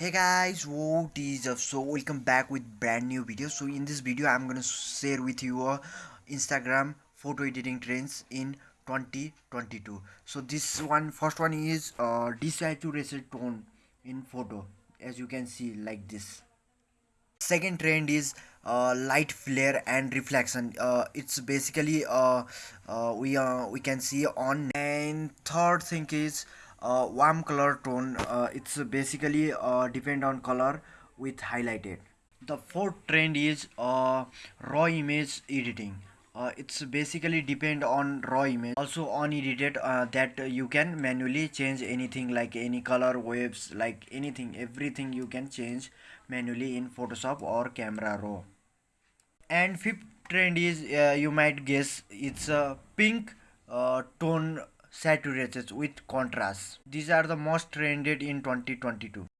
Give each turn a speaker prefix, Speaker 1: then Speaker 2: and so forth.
Speaker 1: hey guys what is up? So welcome back with brand new video. So in this video i'm gonna share with you instagram photo editing trends in 2022 so this one first one is uh, desaturated tone in photo as you can see like this. Second trend is uh, light flare and reflection. Uh, it's basically uh, uh, we uh, we can see on. And third thing is uh, warm color tone uh, it's basically uh, depend on color with highlighted. The fourth trend is uh, raw image editing. Uh, it's basically depend on raw image also unedited uh, that you can manually change anything like any color waves like anything everything you can change manually in photoshop or camera raw. And fifth trend is uh, you might guess it's a pink uh, tone saturated with contrast. These are the most trended in 2022